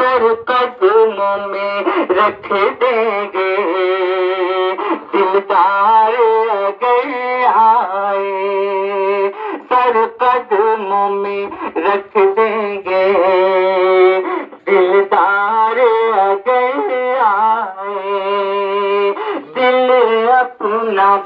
पर कदमों में रख देंगे? दिलदार अगर आए सर कदमों में रख देंगे? दिलदार अगर आए दिल अपना